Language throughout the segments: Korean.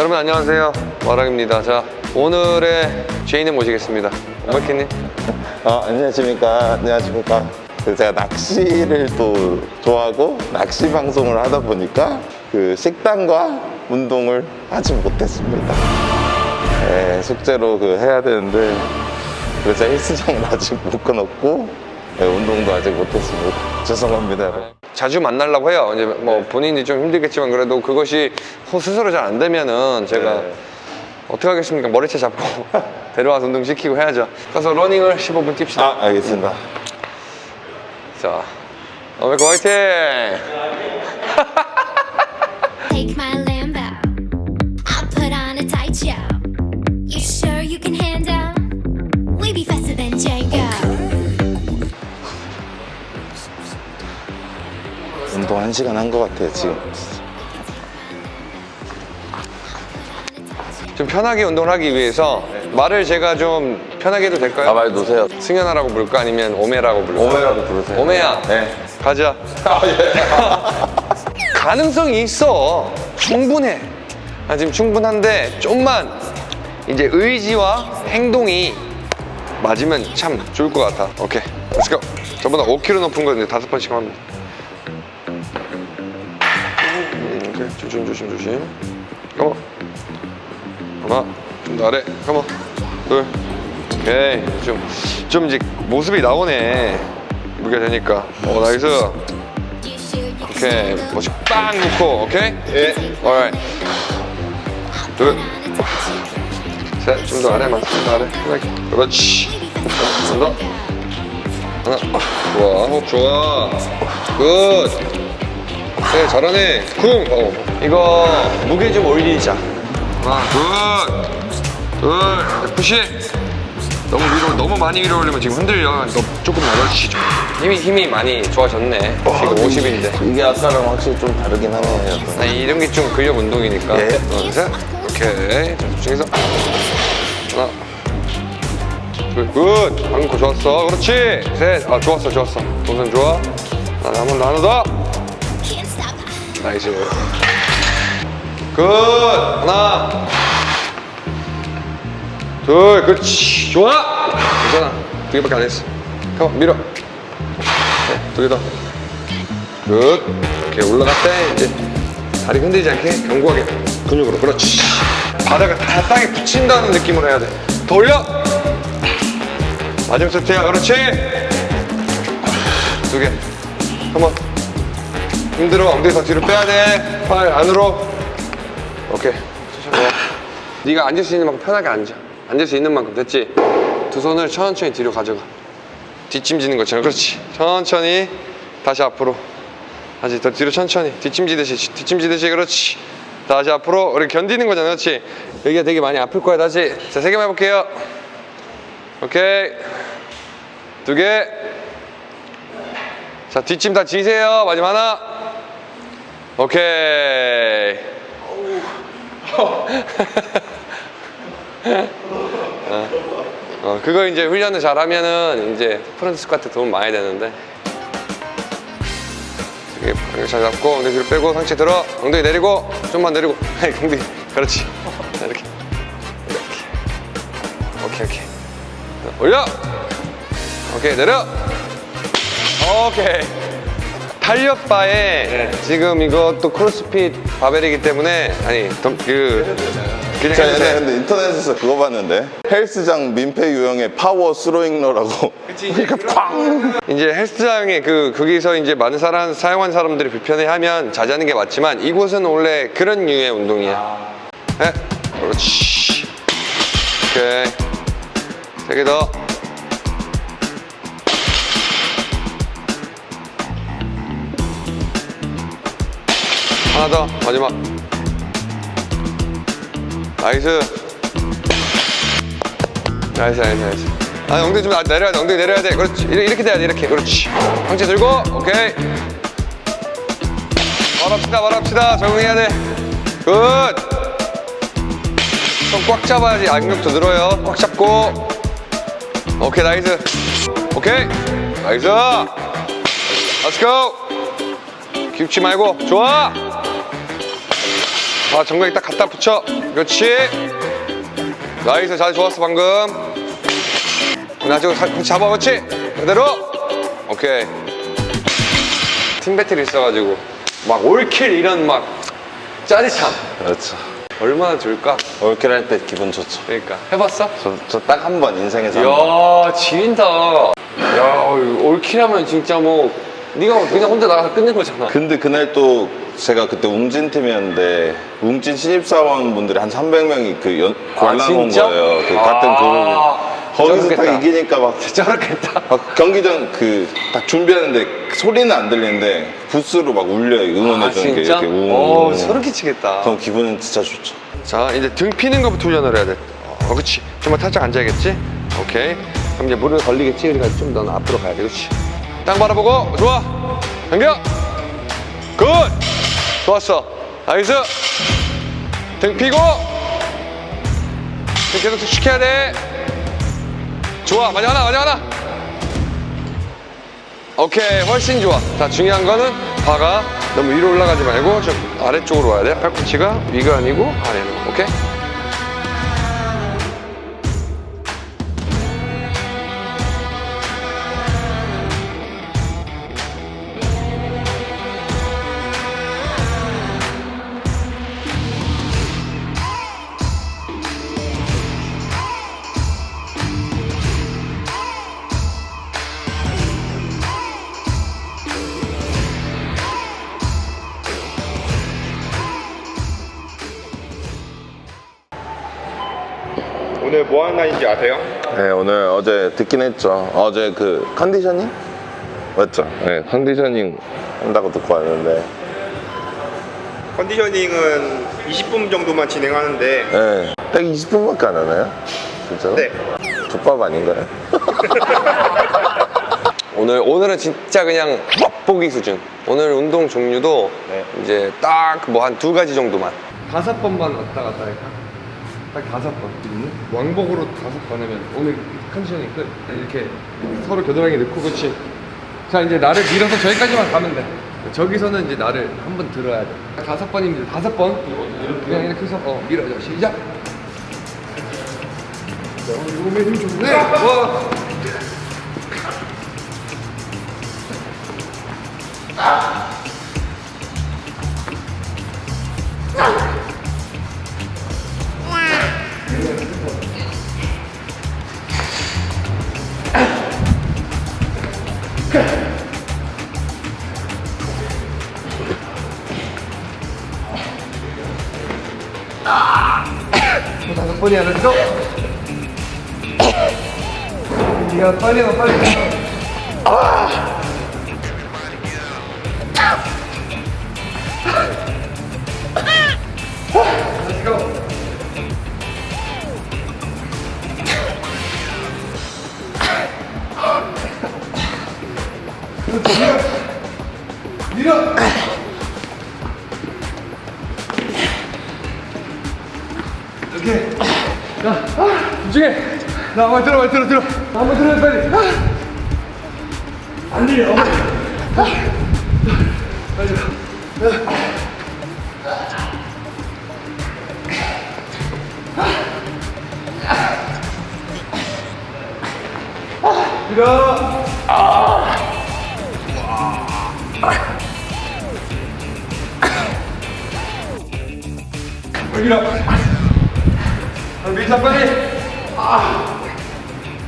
여러분 안녕하세요 와랑입니다 자 오늘의 죄인을 모시겠습니다 오마키님 어, 안녕하십니까. 안녕하십니까. 그 제가 낚시를 또 좋아하고 낚시 방송을 하다 보니까 그 식단과 운동을 하지 못했습니다. 네, 숙제로 그 해야 되는데 그래서 헬스장을 아직 못 끊었고 네, 운동도 아직 못했습니다. 죄송합니다. 자주 만나려고 해요. 이제 뭐 본인이 좀 힘들겠지만 그래도 그것이 스스로 잘 안 되면은 제가 네. 어떻게 하겠습니까? 머리채 잡고 데려와서 운동 시키고 해야죠. 가서 러닝을 15분 뜁시다. 아, 알겠습니다. 자 어메코 화이팅 운동 한 시간 한 것 같아요, 지금. 좀 편하게 운동을 하기 위해서 말을 제가 좀 편하게 해도 될까요? 가만히 놓으세요. 승현아라고 부를까 아니면 오메라고 부를까? 오메라고 부르세요. 오메야 네. 가자 가능성이 있어 충분해 아, 지금 충분한데 좀만 이제 의지와 행동이 맞으면 참 좋을 것 같아 오케이 let's go 저보다 5kg 높은 거 이제 다섯 번씩 합니다 조심 조심 조심. come on 하나 좀더 아래. come on 둘. 오케이. 좀, 좀 이제 모습이 나오네. 무게 되니까. 어 nice. 오케이? 멋지 빵 놓고 오케이? 예. alright. show. 둘셋좀 더 아래만 좀 더 아래. 편하게 그렇지. We be faster than 더. Django. 하나. 좋아. 호흡 좋아. 굿 네, 잘하네. 쿵! 어. 이거 무게 좀 올리자. 하나 둘둘 푸시! 너무 위로 너무 많이 위로 올리면 지금 흔들려. 너 조금 낮아지시 좀 힘이 힘이 많이 좋아졌네. 지금 50인데. 이게 아까랑 확실히 좀 다르긴 하네요. 나 이런 게 좀 근력 운동이니까. 예. 하나 셋. 오케이. 자 집중해서. 하나 둘 good! 안고 좋았어. 그렇지. 셋아 좋았어 좋았어. 동선 좋아. 하나 한번 하나 더. nice good 하나. 둘 그렇지. 좋아. 괜찮아. 두 개밖에 안 했어. 가만 밀어. 네, 두개더 good 이렇게 올라갔대 이제. 다리 흔들리지 않게 견고하게 근육으로. 그렇지. 바닥을 다 땅에 붙인다는 느낌으로 해야 돼더 올려. 마지막 세트야. 그렇지. 두개. 한번 힘들어. 엉덩이 더 뒤로 빼야 돼팔 안으로. 오케이. 네가 앉을 수 있는 만큼 편하게 앉아. 앉을 수 있는 만큼. 됐지? 두 손을 천천히 뒤로 가져가. 뒷짐지는 것처럼. 그렇지. 천천히 다시 앞으로. 다시 더 뒤로 천천히. 뒷짐지듯이 뒷짐지듯이. 그렇지. 다시 앞으로. 이렇게 견디는 거잖아. 그렇지? 여기가 되게 많이 아플 거야. 다시. 자 세 개만 해볼게요. 오케이. 두개. 자 뒷짐 다 지세요. 마지막 하나 오케이. 어, 어, 그거 이제 훈련을 잘하면은 이제 프런트 스쿼트 도움 많이 되는데. 이게 이렇게 잘 잡고 엉덩이 뒤로 빼고 상체 들어. 엉덩이 내리고 좀만 내리고. 엉덩이. 그렇지. 자, 이렇게 이렇게. 오케이 오케이. 올려. 오케이 내려. 오케이 탄력바에 지금 이것도 크로스핏 바벨이기 때문에 아니 덤- 그 그냥 해도 옛날에 돼. 근데 인터넷에서 그거 봤는데 헬스장 민폐 유형의 파워 스로잉러라고 이렇게 쾅 이제 헬스장에 그 거기서 이제 많은 사람 사용한 사람들이 불편해하면 자제하는 게 맞지만 이곳은 원래 그런 류의 운동이야. 네, 그렇지. 오케이. 세개 더. 하나 더 마지막. nice. nice nice nice. 아 엉덩이 좀 내려야 돼 엉덩이 내려야 돼. 그렇지. 이렇게, 돼야 돼 이렇게. 그렇지. 상체 들고 오케이. 말합시다 말합시다. 적응해야 돼 good 손 꽉 잡아야지. 악력도 늘어요. 꽉 잡고. 오케이 nice. 오케이. nice. let's go 깊지 말고. 좋아 아 정강이 딱 갖다 붙여. 그렇지. nice. 잘 좋았어 방금. 나중에 같이 잡아 그렇지? 그대로. 오케이. 팀 배틀이 있어가지고 막 올킬 이런 막 짜릿함. 그렇죠. 얼마나 좋을까? 올킬 할 때 기분 좋죠. 그러니까. 해봤어? 저 딱 한 번 인생에서. 이야 지린다. 야 올킬하면 진짜 뭐 네가 그냥 혼자 나가서 끝낸 거잖아. 근데 그날 또 제가 그때 웅진 팀이었는데 웅진 신입사원 분들이 한 300명이 그 연, 관람 온 진짜? 거예요. 그 같은 아, 그룹이. 거기서 딱. 이기니까 막, 저렇겠다 막 경기장 그 딱 준비하는데 소리는 안 들리는데 부스로 막 울려요. 응원해 아 주는 게 진짜? 이렇게 웅. 어 소름 끼치겠다 그럼 기분은 진짜 좋죠. 자 이제 등 피는 것부터 훈련을 해야 돼 어, 그렇지 좀만 살짝 앉아야겠지 오케이 그럼 이제 무릎에 걸리겠지 그러니까 좀 더 앞으로 가야 돼 그렇지 땅 바라보고 좋아 당겨 good 좋았어. nice. 등 피고. 등 계속 시켜야 돼. 좋아. 마지막 하나 마지막 하나. 오케이. 훨씬 좋아. 자 중요한 거는 바가 너무 위로 올라가지 말고 좀 아래쪽으로 와야 돼. 팔꿈치가 위가 아니고 아래로. 오케이 뭐 하는 날인지 아세요? 네, 오늘 어제 듣긴 했죠. 어제 그 컨디셔닝? 맞죠? 네, 컨디셔닝 한다고 듣고 왔는데. 컨디셔닝은 20분 정도만 진행하는데 네, 딱 20분밖에 안 하나요? 진짜로? 네. 족밥 아닌가요? 오늘 오늘은 진짜 그냥 맛보기 수준 오늘 운동 종류도 네. 이제 딱 뭐 한 두 가지 정도만 다섯 번만 왔다 갔다 할까? 딱 다섯 번. 왕복으로 다섯 번 하면 오늘 컨디션이 끝 이렇게 서로 겨드랑이 넣고 그렇지. 자 이제 나를 밀어서 저기까지만 가면 돼. 저기서는 이제 나를 한 번 들어야 돼. 다섯 이제 다섯 번. 그냥 이렇게 해서 어 밀어줘 시작. 자, 몸에 힘 좋네. 와 다섯 번이 안 했어? 네가 빨리 와 빨리 Let's 오케이. 자, 아, 집중해. 나 한번 들어, 빨리 들어, 들어. 나 한번 들어, 빨리. 아. 안 들려. 아. 빨리 들어. 아, 밀자 빨리. 아,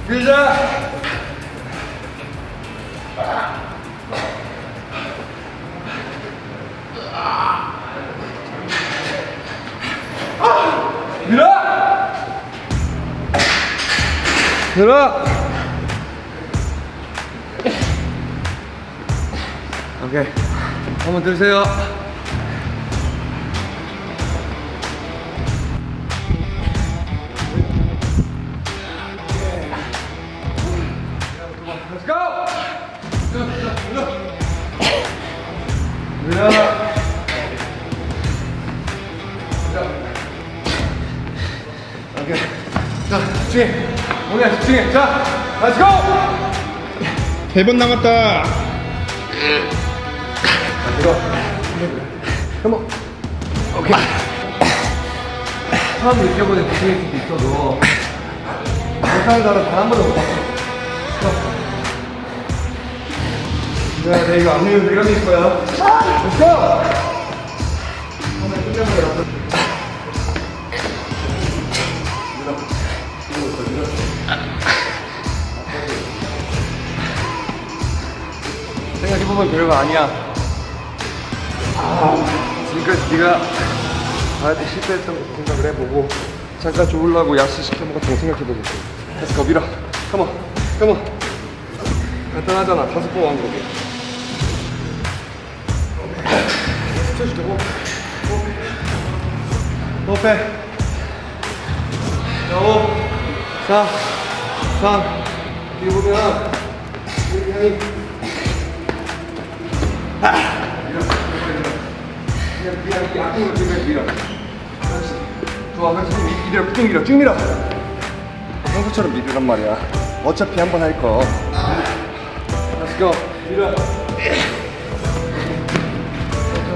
밀자. 밀어. 밀어. 오케이. 한번 들으세요. 세번 남았다. 이거. Come on. 오케이. 처음 느껴보는 수도 있어도 못하는 사람 단한 번도 못 봤어 야, 내 이거 안 내면 내가 밀 거야. 한번 끝내버려. 생각해보면 별거 아니야. 아, 지금까지 네가 나한테 실패했던 거 생각을 해보고 잠깐 좋으려고 야식 시켜 먹었던 거 생각해보고 다시 거 밀어. 컴온, 컴온. 간단하잖아. 다섯 번 왕복이. 스쳐줄게, 호. 호. 호흡해. 자, 5, 4, 3. 뒤에 보면 우리 형이 앞으로 쭉 밀어. 그렇지. 좋아, 그렇지. 미- 밀어, 쭉 밀어, 쭉 밀어. 평소처럼 밀으란 말이야. 어차피 한 번 할 거. Let's go. 밀어.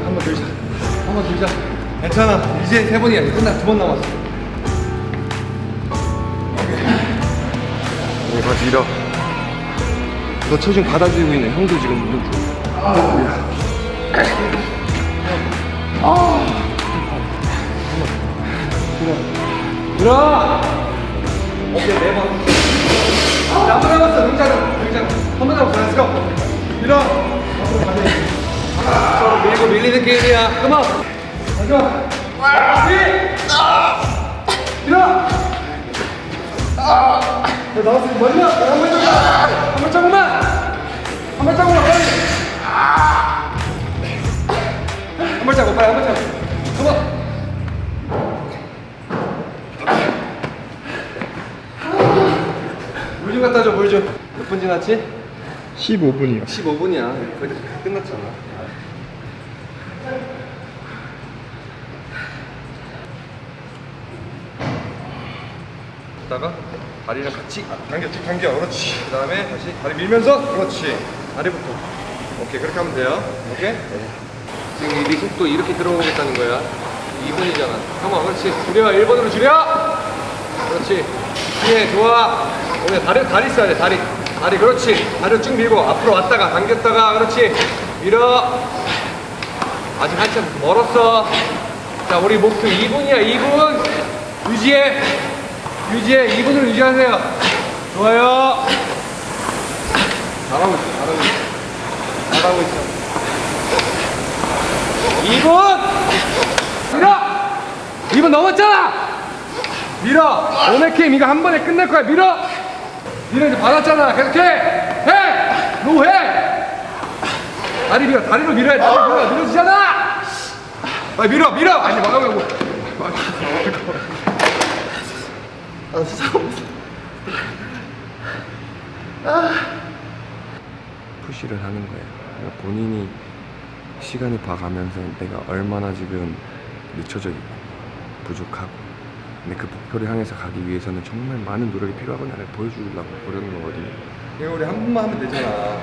한번 들자. 한번 들자. 괜찮아. 이제 세 번이야. 끝나 두 번 남았어. 오케이. 다시 밀어. 너 체중 받아주고 있네. 형도 지금 무릎 좀. 들어! 어깨 네 번. 나도 남았어, 등자는. 등자는. 한번 남았어. 밀어. 앞으로 가자. 서로 밀고 밀리는 게임이야. 그만. 가자. 아! 너 나왔으니 멀리 와. 한 발짝만. 한 발짝만. 한 발짝만 빨리. 한 발짝, 빨리 한 발짝. 그만. 물좀 갖다 줘, 물 좀. 몇 분 지났지? 15분이요. 15분이야. 거의 다 끝났잖아. 다가 다리랑 같이 당겨, 쭉 당겨. 그렇지. 그 다음에 다시 다리 밀면서 그렇지. 다리부터. 오케이, 그렇게 하면 돼요. 오케이? 지금 이 속도 이렇게 들어오겠다는 거야. 2분이잖아. 한번 그렇지. 줄여. 1번으로 줄여. 그렇지. 뒤에 좋아. 오늘 다리 다리 써야 돼. 다리. 다리 그렇지. 다리를 쭉 밀고 앞으로 왔다가 당겼다가 그렇지. 밀어. 아직 한참 멀었어. 자, 우리 목표 2분이야. 2분. 유지해. 유지해. 2분을 유지하세요. 좋아요. 잘하고 있어. 잘하고 있어. 잘하고 있어. 2분! 밀어! 2분 넘었잖아! 밀어! 게임 이거 한 번에 끝낼 거야. 밀어! 밀어 이제 받았잖아. 계속해! 해! 노 해! 다리 밀어. 다리로 밀어야 돼. 다리 밀어. 밀어주잖아! 빨리 밀어! 밀어! 아니 막아보고. 아, push를 하는 거예요. 그러니까 본인이 시간을 봐가면서 내가 얼마나 지금 늦춰져 있고 부족하고. 근데 그 목표를 향해서 가기 위해서는 정말 많은 노력이 필요하구나를 보여주려고 그러는 거거든요. 이거 우리 한 번만 하면 되잖아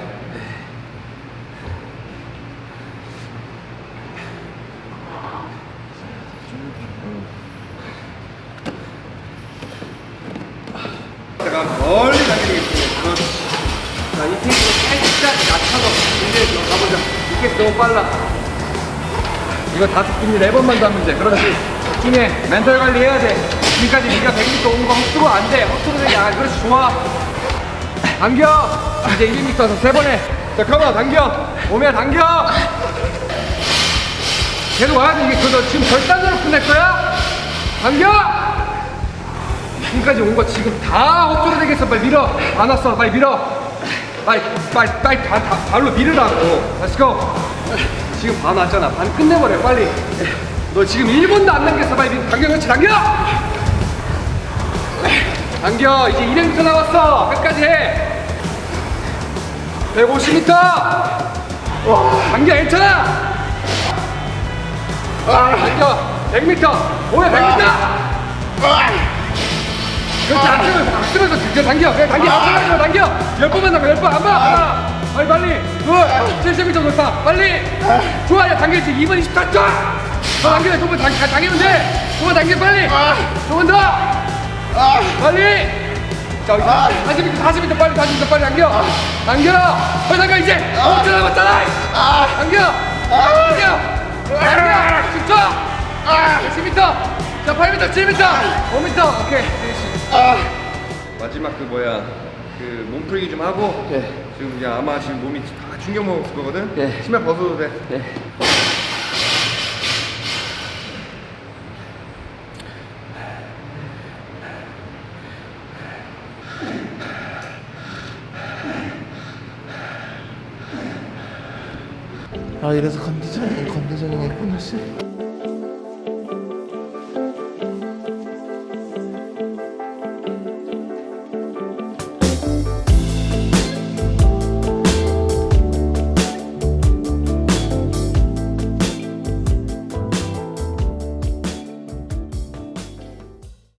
빨라. 이거 다섯 분이 네 번만 더 하면 돼. 그렇지. 집중해. 멘탈 관리 해야 돼. 지금까지 네가 100m 오는 거 헛수고 안 돼. 헛수고 되게 아, 그렇지. 좋아. 당겨. 이제 1m에서 세 번에. 자, 컴온. 당겨. 오면 당겨. 계속 와야 돼. 이게 그너 지금 결단으로 끝낼 거야? 당겨. 지금까지 온 거 지금 다 헛수로 되겠어. 빨리 밀어. 안 왔어. 빨리 밀어. 빨리 빨리 빨리 다, 다, 발로 밀으라고 go 지금 반 왔잖아. 반 끝내버려 빨리. 너 지금 1분도 안 남겼어 빨리. 밀- 당겨 그렇지 당겨! 당겨. 이제 200m 남았어. 끝까지 해. 150m 당겨 괜찮아! 당겨. 100m 오야 100m 그렇지 안 쓰면서 당겨 당겨. 그냥 당겨. 안 쓰면서 당겨. 열 번만 남겨 열번 한번 하나 빨리. 빨리 둘 70m 돌파 빨리. 좋아 야 당겨 지금 2분 24초 더 당겨 조금만 당, 당- 당기면 돼. 조금만 당겨 빨리. 조금 더. 빨리. 자 40m 40m 빨리 40m 빨리 당겨. 당겨. 빨리 당겨 이제. 5초 남았잖아. 당겨. 당겨. 당겨. 10초 10m 자 8m 7m 5m 오케이. 마지막 그 뭐야. 그 몸풀기 좀 하고 지금 이제 아마 지금 몸이 다 충격 먹었을 거거든? 신발 벗어도 돼. 아 이래서 컨디셔닝 컨디셔닝 했구나 씨